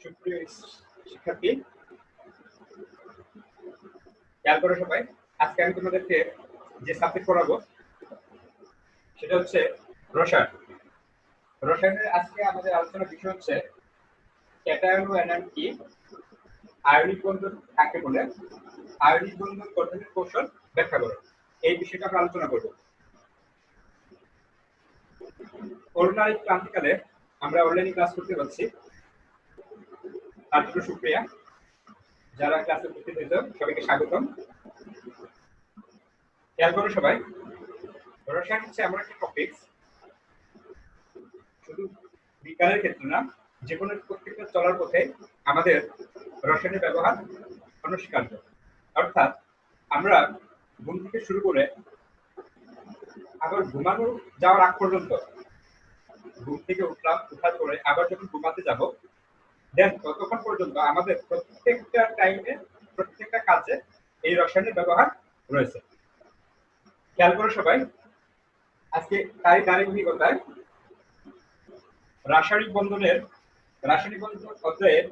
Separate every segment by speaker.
Speaker 1: শিক্ষার্থী। খেয়াল করো সবাই, আজকে আমি তোমাদেরকে যে সাবজেক্ট পড়াবো, সেটা হচ্ছে রসায়ন। রসায়নের আজকে আমাদের আলোচনার বিষয় হচ্ছে ক্যাটায়ন ও অ্যানায়ন কি? আয়নিক বন্ধন কাকে বলে? আয়নিক বন্ধন গঠনের কৌশল ব্যাখ্যা করো। এই বিষয়টা আমরা আলোচনা করব। করোনার এই ক্রান্তিকালে আমরা অনলাইনে ক্লাস করতে পারছি। তার জন্য সুপ্রিয়া, যারা ক্লাসে উপস্থিত হয়েছে সবাইকে স্বাগতম। খেয়াল করো সবাই রসায়ন হচ্ছে এমন একটা টপিক শুধু বিজ্ঞানের ক্ষেত্রে না, যে কোনো প্রত্যেকটা চলার পথে আমাদের রসায়নের ব্যবহার অনস্বীকার্য। অর্থাৎ আমরা ঘুম থেকে শুরু করে আবার ঘুমানো যাওয়ার আগ পর্যন্ত, ঘুম থেকে উঠলাম, উঠার পরে আবার যখন ঘুমাতে যাব দেন ততক্ষণ পর্যন্ত আমাদের প্রত্যেকটা টাইমে প্রত্যেকটা কাজে এই রসায়নের ব্যবহার রয়েছে। খেয়াল করো সবাই, আজকে তাই ধারাবাহিকতায় রাসায়নিক বন্ধনের, রাসায়নিক বন্ধন অধ্যায়ের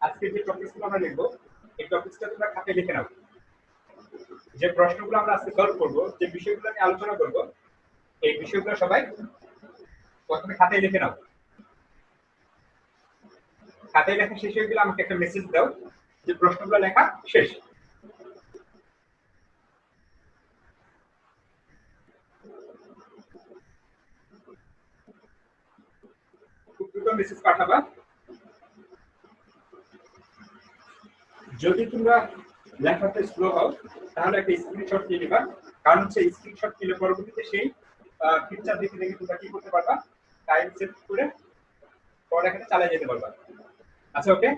Speaker 1: আজকে যে টপিকসগুলো আমরা লিখব এই টপিকসটা তোমরা খাতে লিখে নাও। যে প্রশ্নগুলো আমরা আজকে সলভ করব, যে বিষয়গুলো নিয়ে আলোচনা করব, এই বিষয়গুলো সবাই প্রথমে খাতায় লিখে নাও। খাতায় লেখা শেষ হয়ে গেলে আমাকে একটা মেসেজ দাও যে প্রশ্নগুলো লেখা শেষ। মেসেজ পাঠাবা। যদি তোমরা লেখাতে স্লো হও, তাহলে একটা স্ক্রিনশট নিয়ে নিবা কারণ হচ্ছে স্ক্রিনশট নিলে পরবর্তীতে সেই পিকচার দেখে দেখে তোমরা কি করতে পারবা? টাইম সেট করে পড়ালেখাটা চালিয়ে যেতে পারবা। আচ্ছা ওকে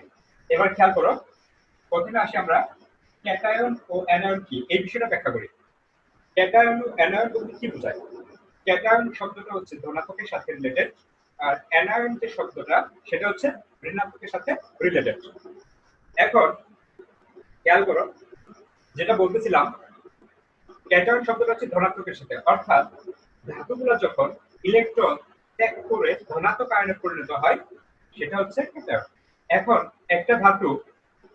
Speaker 1: এবার খেয়াল করো। প্রথমে আসি আমরা ক্যাটায়ন ও অ্যানায়ন কি এই বিষয়টা ব্যাখ্যা করি। ক্যাটায়ন ও অ্যানায়ন বলতে কি বোঝায়? ক্যাটায়ন শব্দটা হচ্ছে ধনাত্মকের সাথে রিলেটেড আর অ্যানায়ন যে শব্দটা, সেটা হচ্ছে ঋণাত্মকের সাথে রিলেটেড এখন খেয়াল করো, যেটা বলতেছিলাম, ক্যাটায়ন শব্দটা হচ্ছে ধনাত্মকের সাথে, অর্থাৎ ধাতুগুলো যখন ইলেকট্রন ত্যাগ করে ধনাত্মক আয়নে পরিণত হয়, সেটা হচ্ছে ক্যাটায়ন। এখন একটা ধাতু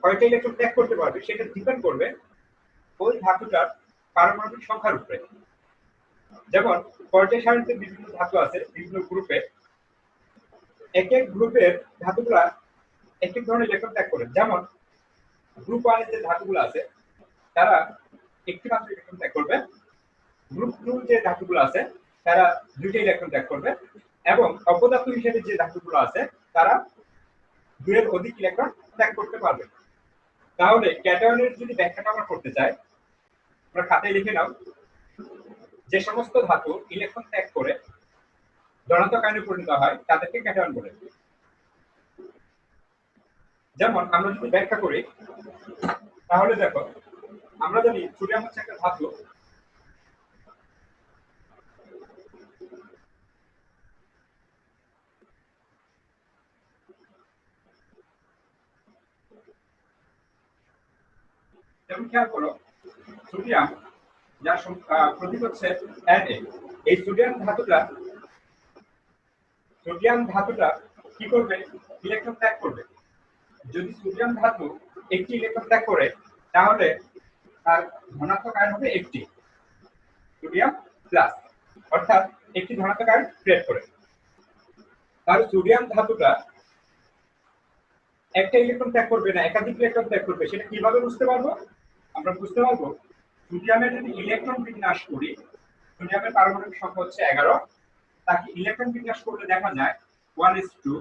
Speaker 1: কয়টা ইলেকট্রন ত্যাগ করতে পারবে, সেটা ডিপেন্ড করবে ওই ধাতুটার পারমাণবিক সংখ্যার উপরে। যেমন, পর্যায় বিভিন্ন ধাতু আছে, বিভিন্ন গ্রুপে এক এক গ্রুপের ধাতুগুলা এক এক ধরনের ইলেকট্রন ত্যাগ করে। যেমন গ্রুপ ওয়ানের যে ধাতুগুলো আছে, তারা একটি মাত্র ইলেকট্রন ত্যাগ করবে। গ্রুপ টু যে ধাতুগুলো আছে, তারা দুইটা ইলেকট্রন ত্যাগ করবে। এবং অপধাতু হিসেবে যে ধাতুগুলো আছে, তারা দুয়ের অধিক ইলেকট্রন ত্যাগ করতে পারবে। তাহলে ক্যাটায়নের যদি ব্যাখ্যাটা আমরা করতে চাই আমরা খাতায় লিখে নাও। যে সমস্ত ধাতু ইলেকট্রন ত্যাগ করে ধনাত্মক আয়নে পরিণত হয়, তাদেরকে ক্যাটায়ন বলে। যেমন আমরা যদি ব্যাখ্যা করি, তাহলে দেখো, আমরা জানি সোডিয়াম হচ্ছে একটা ধাতু। যেমন খেয়াল করো সোডিয়াম যার প্রতীক হচ্ছে Na এই সোডিয়াম ধাতুটা সোডিয়াম ধাতুটা কি করবে? ইলেকট্রন ত্যাগ করবে। যদি সোডিয়াম ধাতু একটি ইলেকট্রন ত্যাগ করে, তাহলে তার ধনাত্মক আয়ন হবে একটি। সোডিয়াম প্লাস অর্থাৎ একটি ধনাত্মক আয়ন ক্রিয়েট করে। তার সোডিয়াম ধাতুটা একটা ইলেকট্রন ত্যাগ করবে না, একাধিক ইলেকট্রন ত্যাগ করবে, সেটা কীভাবে বুঝতে পারব? আমরা বুঝতে পারব সোডিয়ামের যদি ইলেকট্রন বিন্যাস করি, সোডিয়ামের পারমাণবিক সংখ্যা হচ্ছে এগারো, তাকে ইলেকট্রন বিন্যাস করলে দেখা যায় one s two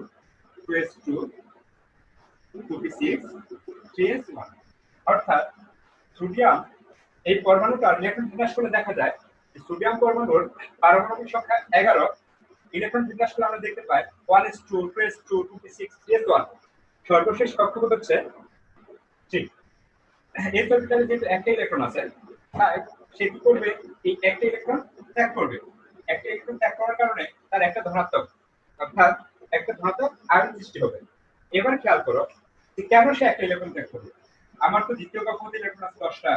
Speaker 1: two s two six three s one অর্থাৎ সোডিয়াম এই পরমাণুটার ইলেকট্রন বিন্যাস করলে দেখা যায় সোডিয়াম পরমাণুর পারমাণবিক সংখ্যা এগারো, ইলেকট্রন বিন্যাস করলে আমরা দেখতে পাই one s two two s two two six three s one সর্বশেষ কক্ষপথ হচ্ছে এই অরবিটালে যেহেতু একটা ইলেকট্রন আছে। সে কি করবে? এই একটা ইলেকট্রন ত্যাগ করবে। একটা ইলেকট্রন ত্যাগ করার কারণে তার একটা ধনাত্মক, অর্থাৎ একটা ধনাত্মক আয়ন সৃষ্টি হবে। এবার খেয়াল করো যে কেন সে একটা ইলেকট্রন ত্যাগ করবে? আমার তো দ্বিতীয় কক্ষপথে ইলেকট্রন আছে দশটা,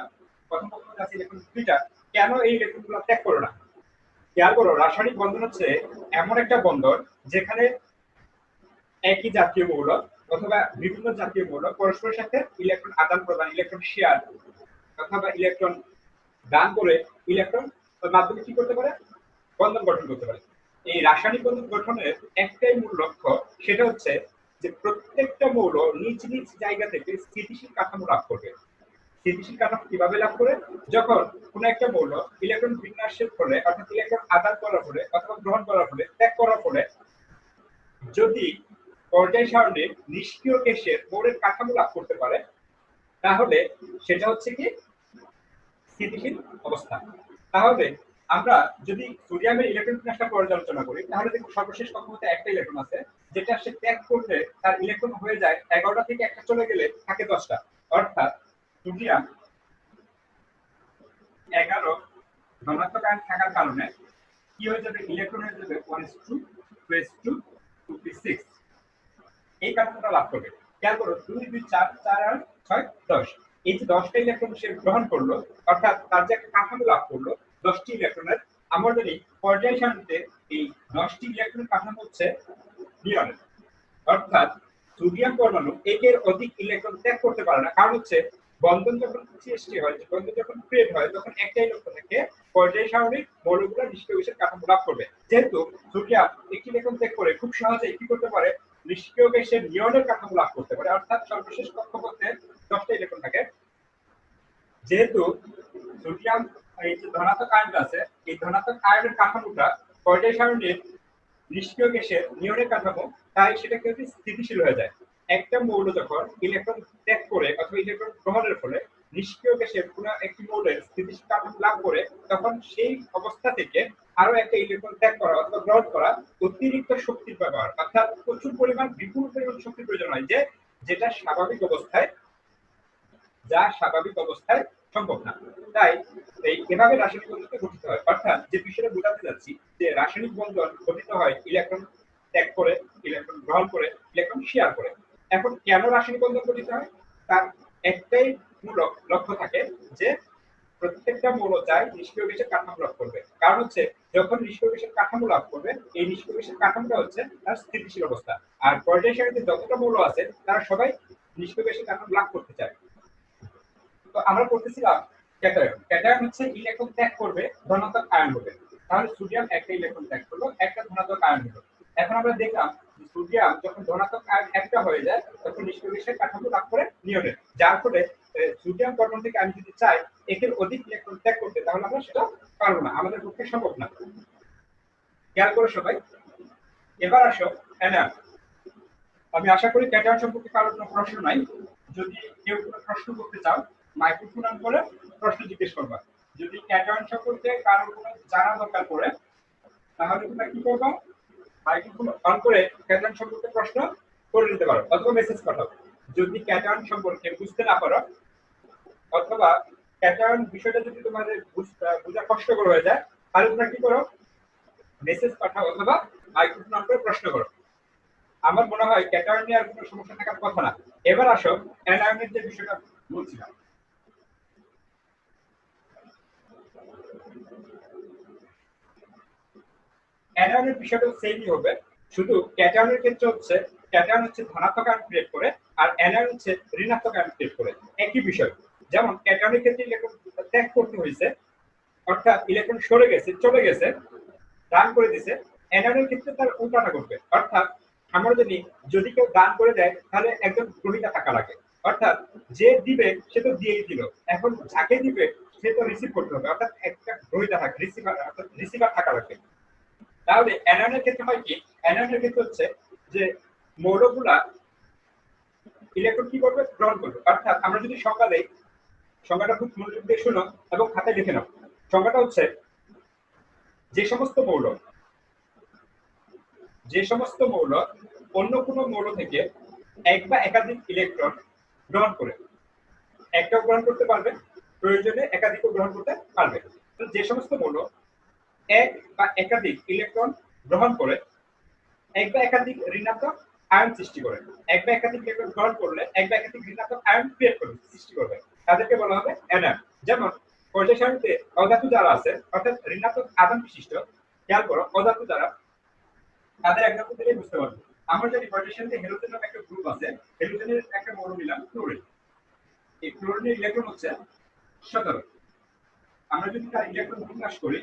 Speaker 1: প্রথম কক্ষপথে আছে ইলেকট্রন দুইটা। কেন এই ইলেকট্রনগুলো ত্যাগ করো না? খেয়াল করো, রাসায়নিক বন্ধন হচ্ছে এমন একটা বন্ধন যেখানে একই জাতীয় মৌল অথবা বিভিন্ন জাতীয় মৌল পরস্পরের সাথে ইলেকট্রন আদান প্রদান ইলেকট্রন শেয়ার অথবা ইলেকট্রন দান করে ইলেকট্রন মাধ্যমে কি করতে পারে? বন্ধন গঠন করতে পারে। এই রাসায়নিক বন্ধন গঠনের একটাই মূল লক্ষ্য সেটা হচ্ছে যে প্রত্যেকটা মৌল নিজ নিজ জায়গা থেকে স্থিতিশীল কাঠামো লাভ করবে। স্থিতিশীল কাঠামো কীভাবে লাভ করে? যখন কোন একটা মৌল ইলেকট্রন বিন্যাসের ফলে অর্থাৎ ইলেকট্রন আদান করার ফলে অথবা গ্রহণ করার ফলে ত্যাগ করার ফলে যদি পর্যায় সারণীর নিষ্ক্রিয় কেশের মৌলের কাঠামো লাভ করতে পারে, তাহলে সেটা হচ্ছে কি? স্থিতিশীল অবস্থা। তাহলে আমরা যদি সোডিয়ামের ইলেকট্রন বিন্যাসটা পর্যালোচনা করি, তাহলে দেখো সর্বশেষ কক্ষপথে একটা ইলেকট্রন আছে, যেটা সে ত্যাগ করলে তার ইলেকট্রন হয়ে যায় এগারোটা থেকে একটা চলে গেলে থাকে দশটা। অর্থাৎ সোডিয়াম এগারো ধনাত্মক আয়ন থাকার কারণে কি হয়ে যাবে? ইলেকট্রন হয়ে যাবে one s two two s two two six এই কাঠামোটা লাভ করবে। খেয়াল করো, দুই দুই, চার চার আর ছয়, দশ। এই যে দশটা ইলেকট্রন সে গ্রহণ করল, অর্থাৎ তার যে একটা কাঠামো লাভ করল, দশটি ইলেকট্রনের আমরা জানি পর্যায় সারণীতে এই দশটি ইলেকট্রন কাঠামো হচ্ছে অর্থাৎ সোডিয়াম পরমাণু একের অধিক ইলেকট্রন ত্যাগ করতে পারে না। কারণ হচ্ছে, বন্ধন যখন সৃষ্টি হয়, বন্ধন যখন ক্রিয়েট হয়, তখন একটাই ইলেকট্রন থেকে পর্যায় সারণীর মৌলগুলো গ্যাসের কাঠামো লাভ করবে। যেহেতু সোডিয়াম একটি ইলেকট্রন ত্যাগ করে খুব সহজে কি করতে পারে? নিষ্ক্রিয় গ্যাসের নিয়নের কাঠামো লাভ করতে পারে। অর্থাৎ সর্বশেষ কক্ষপথে দশটা ইলেকট্রন থাকে। যেহেতু সোডিয়াম এই যে ধনাত্মক আয়নটা আছে, এই ধনাত্মক আয়নের কাঠামোটা পর্যায় সারণীর নিষ্ক্রিয় গ্যাসের নিয়নের কাঠামো, তাই সেটা কিন্তু স্থিতিশীল হয়ে যায়। একটা মৌল যখন ইলেকট্রন ত্যাগ করে অথবা ইলেকট্রন গ্রহণের ফলে নিষ্ক্রিয় গ্যাসের কোন একটি মৌলের স্থিতিশীল লাভ করে তখন সেই অবস্থা থেকে আরও একটা ইলেকট্রন ত্যাগ করা অথবা গ্রহণ করা অতিরিক্ত শক্তির ব্যবহার। অর্থাৎ প্রচুর পরিমাণ বিপুল পরিমাণ শক্তির প্রয়োজন হয় যে, যেটা স্বাভাবিক অবস্থায়, যা স্বাভাবিক অবস্থায় সম্ভব না। তাই এই এভাবে রাসায়নিক বন্ধনকে গঠিত হয়। অর্থাৎ যে বিষয়টা বোঝাতে যাচ্ছি যে রাসায়নিক বন্ধন গঠিত হয় ইলেকট্রন ত্যাগ করে ইলেকট্রন গ্রহণ করে ইলেকট্রন শেয়ার করে। এখন কেন রাসায়নিক বন্ধন গঠিত হয়? তার একটাই লক্ষ্য থাকে যে প্রত্যেকটা মৌল চাই নিষ্ক্রিয় গ্যাসের কাঠামো লাভ করবে। কারণ হচ্ছে, যখন নিষ্ক্রিয় গ্যাসের কাঠামো লাভ করবে, এই নিষ্ক্রিয় গ্যাসের কাঠামোটা হচ্ছে তার স্থিতিশীল অবস্থা। আর পর্যায় সারণীতে যতটা মৌল আছে, তারা সবাই নিষ্ক্রিয় গ্যাসের কাঠামো লাভ করতে চায়। তো আমরা করতেছিলাম ক্যাটায়ন। ক্যাটায়ন হচ্ছে ইলেকট্রন ত্যাগ করবে ধনাত্মক আয়ন হবে তাহলে সোডিয়াম একটা ইলেকট্রন ত্যাগ করল, একটা ধনাত্মক আয়ন হলো এখন আমরা দেখলাম সোডিয়াম যখন ধনাত্মক আয়ন একটা হয়ে যায়, তখন নিষ্ক্রিয় কাঠামো লাভ করে নিয়নের যার ফলে সোডিয়াম কার্বন থেকে আমি যদি চাই, একের অধিক ইলেকট্রন ত্যাগ করতে, তাহলে আমরা সেটা পারব না। আমাদের পক্ষে সম্ভব না। খেয়াল করো সবাই। এবার আসো এনার আমি আশা করি ক্যাটায়ন সম্পর্কে কারোর কোনো প্রশ্ন নাই। যদি কেউ কোনো প্রশ্ন করতে চাও মাইক্রোফোন অন করে প্রশ্ন জিজ্ঞেস করবা। যদি ক্যাটায়ন সম্পর্কে কারোর কোনো জানা দরকার পড়ে, তাহলে তোমরা কি করবা? অন করে ক্যাটায়ন সম্পর্কে প্রশ্ন করে নিতে পারো অথবা মেসেজ পাঠাও। যদি সম্পর্কে বুঝতে না পারো, অথবা বিষয়টা যদি তোমাদের বোঝা কষ্টকর হয়ে যায়, তাহলে তোমরা কি করো? মেসেজ পাঠাও অথবা মাইক্রোফোন অন করে প্রশ্ন করো। আমার মনে হয় ক্যাটার্ন নিয়ে আর কোনো সমস্যা থাকার কথা না। এবার আসো অ্যানায়নের যে বিষয়টা বলছিলাম। অ্যানায়নের বিষয়টা সেমই হবে। শুধু ক্যাটায়নের ক্ষেত্রে হচ্ছে ক্যাটায়ন হচ্ছে ধনাত্মক আয়ন ক্রিয়েট করে, আর অ্যানায়ন হচ্ছে ঋণাত্মক আয়ন ক্রিয়েট করে। একই বিষয়। যেমন ক্যাটায়নের ক্ষেত্রে ইলেকট্রন ত্যাগ করতে হয়েছে, অর্থাৎ ইলেকট্রন সরে গেছে, চলে গেছে, দান করে দিছে অ্যানায়নের ক্ষেত্রে তার উল্টাটা করবে অর্থাৎ আমরা যদি যদি কেউ দান করে দেয়, তাহলে একজন গ্রহিতা থাকা লাগে। অর্থাৎ যে দিবে, সে তো দিয়েই দিল। এখন যাকে দিবে, সে তো রিসিভ করতে হবে। অর্থাৎ একটা গ্রহিতা থাকে রিসিভার অর্থাৎ রিসিভার থাকা লাগবে তাহলে অ্যানায়নের ক্ষেত্রে হয় কি? অ্যানায়নের ক্ষেত্রে হচ্ছে যে মৌলগুলা ইলেকট্রন কি করবে? গ্রহণ করবে। অর্থাৎ আমরা যদি দেই, সংজ্ঞাটা খুব মনোযোগ দিয়ে শুনো এবং খাতায় লিখে নাও। সংজ্ঞাটা হচ্ছে যে সমস্ত মৌল, যে সমস্ত মৌল অন্য কোনো মৌল থেকে এক বা একাধিক ইলেকট্রন গ্রহণ করে। একটাও গ্রহণ করতে পারবে, প্রয়োজনে একাধিকও গ্রহণ করতে পারবে। যে সমস্ত মৌল এক বা একাধিক ইলেকট্রন গ্রহণ করে, এক বা একাধিক ঋণাত্মক আয়ন সৃষ্টি করে। এক বা একাধিক ইলেকট্রন গ্রহণ করলে এক বা একাধিক ঋণাত্মক আয়ন ক্রিয়েট করবে সৃষ্টি করবে। তাদেরকে বলা হবে অ্যানায়ন যেমন পর্যায় সারণীতে অধাতু যারা আছে, অর্থাৎ ঋণাত্মক আদান বিশিষ্ট। খেয়াল করো, অধাতু যারা তাদের একদম দিলেই বুঝতে পারবে। আমরা জানি পটাশিয়ামে হেলোজেন নামে একটা গ্রুপ আছে। হেলোজেনের একটা মৌল নিলাম ক্লোরিন এই ক্লোরিনের ইলেকট্রন হচ্ছে সতেরো। আমরা যদি তার ইলেকট্রন বিন্যাস করি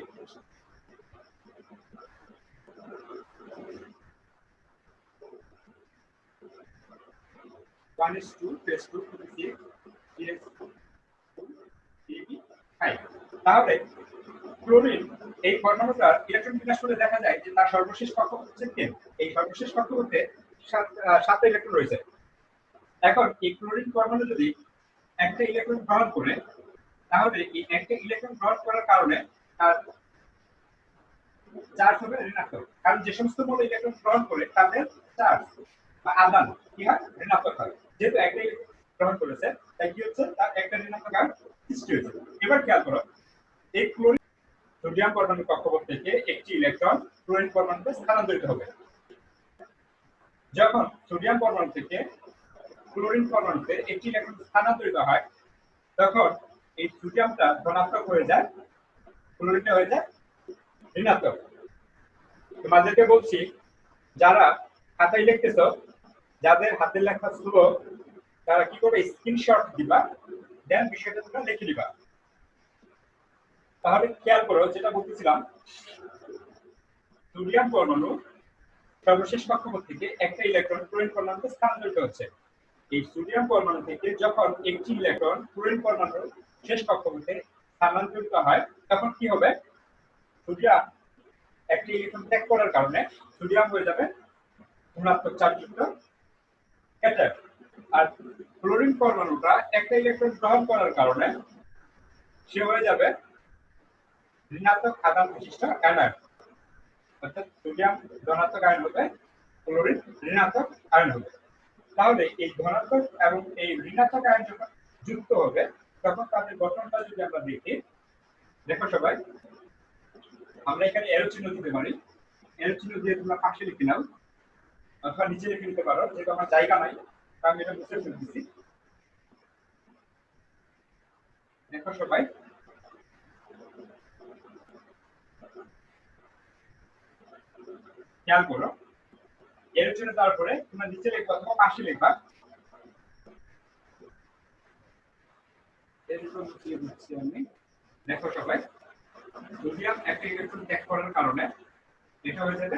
Speaker 1: one is two, plus two to the six is five তাহলে ক্লোরিন, এই পরমাণুটার ইলেকট্রন বিন্যাস করে দেখা যায় যে তার সর্বশেষ কক্ষপথ হচ্ছে টেন এই সর্বশেষ কক্ষপথে সাতটা ইলেকট্রন রয়েছে। এখন এই ক্লোরিন পরমাণু যদি একটা ইলেকট্রন গ্রহণ করে, তাহলে এই একটা ইলেকট্রন গ্রহণ করার কারণে তার চার্জ হবে ঋণাত্মক। কারণ যে সমস্ত মৌল ইলেকট্রন গ্রহণ করে তাদের চার্জ বা আদান কি হয়? ঋণাত্মক হয় যেহেতু একটা ইলেকট্রন গ্রহণ করেছে, তাই কি হচ্ছে? তার একটা ঋণাত্মক আয়ন সৃষ্টি হয়েছে। এবার খেয়াল করো, এই ক্লোরিন সোডিয়াম পরমাণু কক্ষপথ থেকে একটি ইলেকট্রন ক্লোরিন পরমাণুতে স্থানান্তরিত হবে। যখন সোডিয়াম পরমাণু থেকে ক্লোরিন পরমাণুতে একটি ইলেকট্রন স্থানান্তরিত হয়, তখন এই সোডিয়ামটা ধনাত্মক হয়ে যায়, ক্লোরিনটা হয়ে যায় ঋণাত্মক। তোমাদেরকে বলছি, যারা খাতায় লিখতেছ যাদের হাতের লেখা স্লো তারা কি করবে স্ক্রিনশট দিবা দেন বিষয়টা তোমরা লিখে দিবা তাহলে খেয়াল করো, যেটা বলতেছিলাম সোডিয়াম পরমাণু সর্বশেষ কক্ষপথ থেকে একটা ইলেকট্রন ক্লোরিন পরমাণুতে স্থানান্তরিত হচ্ছে। এই সোডিয়াম পরমাণু থেকে যখন একটি ইলেকট্রন ক্লোরিন পরমাণুর শেষ কক্ষপথে স্থানান্তরিত হয়, তখন কি হবে? সোডিয়াম একটি ইলেকট্রন ত্যাগ করার কারণে সোডিয়াম হয়ে যাবে ঋণাত্মক চার্জযুক্ত ক্যাটায়ন আর ক্লোরিন পরমাণুটা একটা ইলেকট্রন গ্রহণ করার কারণে সে হয়ে যাবে ঋণাত্মক আধান বিশিষ্ট অ্যানায়ন অর্থাৎ সোডিয়াম ধনাত্মক আয়ন হবে ক্লোরিন ঋণাত্মক আয়ন হবে তাহলে এই ধনাত্মক এবং এই ঋণাত্মক আয়ন যখন যুক্ত হবে, তখন তাদের গঠনটা যদি আমরা দেখি, দেখো সবাই, আমরা এখানে এরো চিহ্ন দিতে পারি। এরো চিহ্ন দিয়ে তোমরা পাশে লিখে নাও। অথবা নিচে লিখে নিতে পারো, যেহেতু আমার জায়গা নাই আমি এটা ফেলতেছি দেখো সবাই। খেয়াল করো। এর জন্য তারপরে তোমরা নিচে লিখবা অথবা পাশে লিখবা। দেখো সবাই। সোডিয়াম একটা ইলেকট্রন ত্যাগ করার কারণে, এটা হয়ে যাবে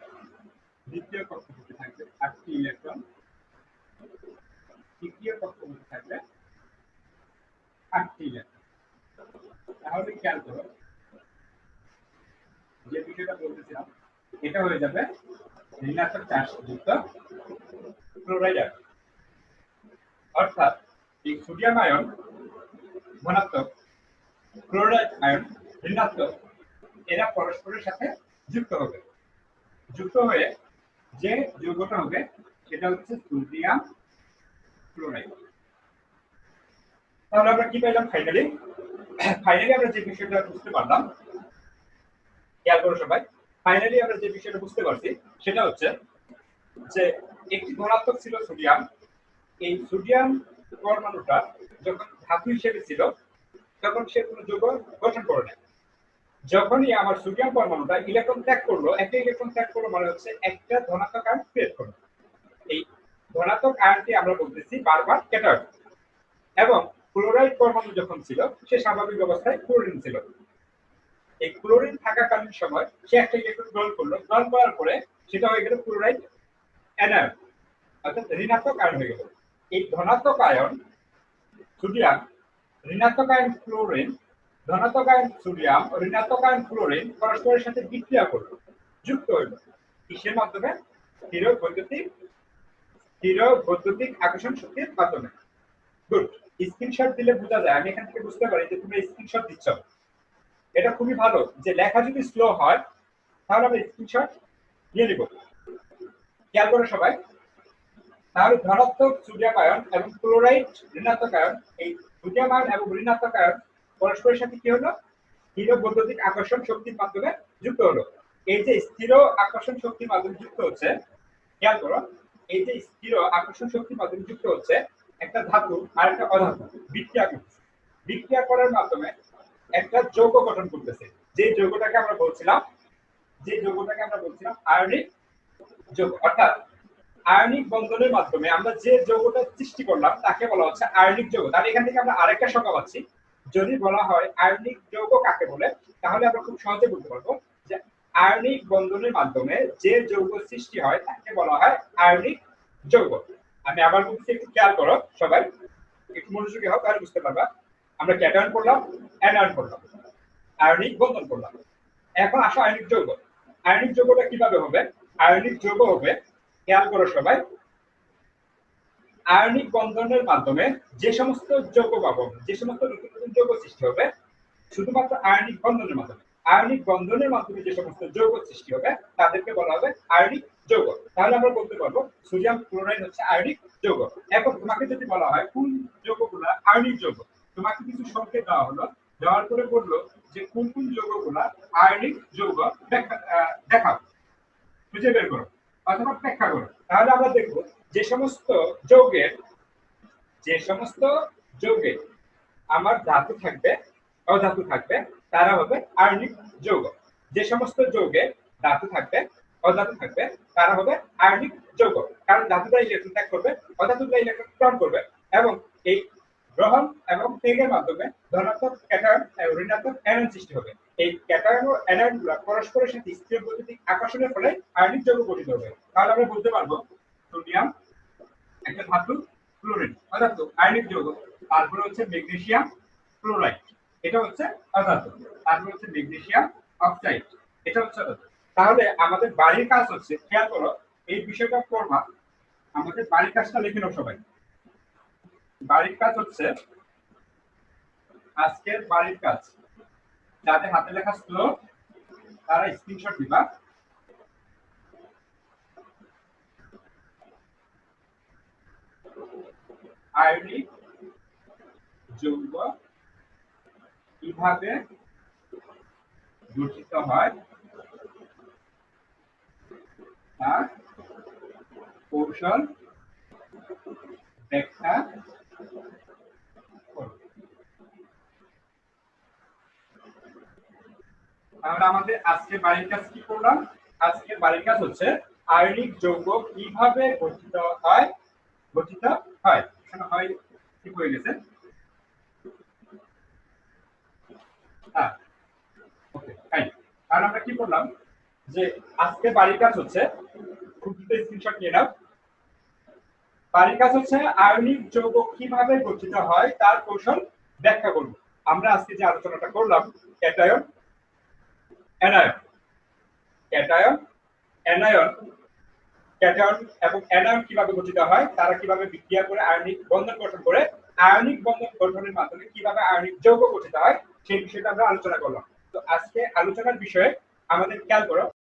Speaker 1: দ্বিতীয় কক্ষপথে থাকবে আটটি ইলেকট্রন তৃতীয় কক্ষপথে থাকবে আটটি ইলেকট্রন তাহলে খেয়াল করো, যে বিষয়টা বলতেছিলাম, এটা হয়ে যাবে ঋণাত্মক চার্জ যুক্ত অর্থাৎ এই সোডিয়াম আয়ন ধনাত্মক ক্লোরাইড আয়ন ঋণাত্মক, এরা পরস্পরের সাথে যুক্ত হবে। যুক্ত হয়ে যে যৌগটা হবে, সেটা হচ্ছে সোডিয়াম ক্লোরাইড। তাহলে আমরা কি পেলাম ফাইনালি ফাইনালি আমরা যে বিষয়টা বুঝতে পারলাম, খেয়াল করো সবাই ফাইনালি আমরা যে বিষয়টা বুঝতে পারছি, সেটা হচ্ছে যে একটি ধনাত্মক ছিল সোডিয়াম। এই সোডিয়াম পরমাণুটা যখন ধাতু হিসেবে ছিল, তখন সে কোনো যৌগ গঠন করে না যখনই আমার সোডিয়াম পরমাণুটা ইলেকট্রন ত্যাগ করল, একটা ইলেকট্রন ত্যাগ করল মানে হচ্ছে একটা ধনাত্মক আয়ন ক্রিয়েট করল। এই ধনাত্মক আয়নটি আমরা বলতেছি বারবার ক্যাটায়ন এবং ক্লোরাইড পরমাণু যখন ছিল, সে স্বাভাবিক অবস্থায় ক্লোরিন ছিল। এই ক্লোরিন থাকাকালীন সময় সে একটা ইলেকট্রন গ্রহণ করল। গ্রহণ করার পরে সেটা হয়ে গেল ক্লোরাইড অ্যানায়ন অর্থাৎ ঋণাত্মক আয়ন হয়ে গেল। এই ধনাত্মক আয়ন সোডিয়াম ঋণাত্মক আয়ন ক্লোরিন ধনাত্মক আয়ন সোডিয়াম ও ঋণাত্মক আয়ন ক্লোরিন পরস্পরের সাথে বিক্রিয়া করল, যুক্ত হইল। কিসের মাধ্যমে? স্থির বৈদ্যুতিক স্থির বৈদ্যুতিক আকর্ষণ শক্তির মাধ্যমে। গুড স্ক্রিনশট দিলে বোঝা যায়, আমি এখান থেকে বুঝতে পারি যে তুমি স্ক্রিনশট দিচ্ছ। এটা খুবই ভালো যে লেখা যদি স্লো হয়, তাহলে আমি স্ক্রিনশট নিয়ে নিব। খেয়াল করো সবাই। তাহলে ধনাত্মক সোডিয়াম আয়ন এবং ক্লোরাইড ঋণাত্মক আয়ন, এই সোডিয়াম আয়ন এবং ঋণাত্মক আয়ন পরস্পরের সাথে কি হলো? স্থির বৈদ্যুতিক আকর্ষণ শক্তির মাধ্যমে যুক্ত হলো। এই যে স্থির আকর্ষণ শক্তির মাধ্যমে যুক্ত হচ্ছে, খেয়াল করো, এই যে স্থির আকর্ষণ শক্তির মাধ্যমে যুক্ত হচ্ছে, একটা ধাতু আর একটা অধাতু বিক্রিয়া করছে। বিক্রিয়া করার মাধ্যমে একটা যৌগ গঠন করতেছে। যে যৌগটাকে আমরা বলছিলাম, যে যৌগটাকে আমরা বলছিলাম আয়নিক যৌগ। অর্থাৎ আয়নিক বন্ধনের মাধ্যমে আমরা যে যৌগটা সৃষ্টি করলাম, তাকে বলা হচ্ছে আয়নিক যৌগ। তাহলে এখান থেকে আমরা আরেকটা সংজ্ঞা পাচ্ছি। যদি বলা হয় আয়নিক যৌগ কাকে বলে, তাহলে আমরা খুব সহজে বলতে পারব যে আয়নিক বন্ধনের মাধ্যমে যে যৌগ সৃষ্টি হয়, তাকে বলা হয় আয়নিক যৌগ। আমি আবার বলছি, একটু খেয়াল করো সবাই। একটু মনোযোগী হোক তাহলে বুঝতে পারবা। আমরা ক্যাটায়ন করলাম, অ্যানায়ন করলাম। আয়নিক বন্ধন করলাম। এখন আসো আয়নিক যৌগ। আয়নিক যৌগটা কীভাবে হবে? আয়নিক যৌগ হবে, খেয়াল করো সবাই। আয়নিক বন্ধনের মাধ্যমে যে সমস্ত যৌগ পাবো যে সমস্ত নতুন নতুন যৌগ সৃষ্টি হবে, শুধুমাত্র আয়নিক বন্ধনের মাধ্যমে, আয়নিক বন্ধনের মাধ্যমে যে সমস্ত যৌগ সৃষ্টি হবে, তাদেরকে বলা হবে আয়নিক যৌগ। তাহলে আমরা বলতে পারব, সোডিয়াম ক্লোরাইড হচ্ছে আয়নিক যৌগ। এখন তোমাকে যদি বলা হয়, কোন যৌগগুলা আয়নিক যৌগ? তোমাকে কিছু সংকেত দেওয়া হলো, দেওয়ার পরে বলল যে কোন কোন যৌগগুলা আয়নিক যৌগ দেখাও। খুঁজে বের করো, অথবা ব্যাখ্যা করো। তাহলে আমরা দেখব যে সমস্ত যৌগের, যে সমস্ত যৌগে আমার ধাতু থাকবে, অধাতু থাকবে, তারা হবে আয়নিক যৌগ। যে সমস্ত যৌগে ধাতু থাকবে, অধাতু থাকবে, তারা হবে আয়নিক যৌগ। কারণ ধাতুটা ইলেকট্রন ত্যাগ করবে, অধাতুটা ইলেকট্রন গ্রহণ করবে এবং এই গ্রহণ এবং ত্যাগের মাধ্যমে ধনাত্মক, ক্যাটায়ন, এবং ঋণাত্মক অ্যানায়ন সৃষ্টি হবে। এই ক্যাটায়ন ও অ্যানায়নগুলো পরস্পরের সাথে স্থির বৈদ্যুতিক আকর্ষণের ফলে আয়নিক যৌগ গঠিত হবে। তাহলে আমরা বলতে পারব, সোডিয়াম একটা ধাতু ক্লোরিন অধাতু আয়নিক যৌগ, তারপরে হচ্ছে ম্যাগনেসিয়াম ক্লোরাইড এটা হচ্ছে অধাতু তারপরে হচ্ছে ম্যাগনেসিয়াম অক্সাইড এটা হচ্ছে অধাতু তাহলে আমাদের বাড়ির কাজ হচ্ছে, খেয়াল করো, এই বিষয়টা করবা আমাদের বাড়ির কাজটা লিখে নাও সবাই। বাড়ির কাজ হচ্ছে, আজকের বাড়ির কাজ। যাদের হাতে লেখা স্লো তারা স্ক্রিনশট দিবা। আয়নিক যৌগ কীভাবে গঠিত হয় তার কৌশল ব্যাখ্যা। তাহলে আমাদের আজকে বাড়ির কাজ কি করলাম আজকে বাড়ির কাজ হচ্ছে আয়নিক যৌগ কীভাবে গঠিত হয় গঠিত হয়। এখানে হয় ঠিক হয়ে গেছে? হ্যাঁ আমরা কি করলাম? যে আজকে বাড়ির কাজ হচ্ছে, খুব স্ক্রিনশট নিয়ে নাও। বাড়ির কাজ হচ্ছে আয়নিক যৌগ কীভাবে গঠিত হয়, তার কৌশল ব্যাখ্যা করব আমরা আজকে যে আলোচনাটা করলাম, cation, anion. Cation, anion cation এবং অ্যানায়ন কীভাবে গঠিত হয়, তারা কীভাবে বিক্রিয়া করে আয়নিক বন্ধন গঠন করে, আয়নিক বন্ধন গঠনের মাধ্যমে কীভাবে আয়নিক যৌগ গঠিত হয়, সেই বিষয়টা আমরা আলোচনা করলাম। তো আজকে আলোচনার বিষয়ে আমাদের খেয়াল করো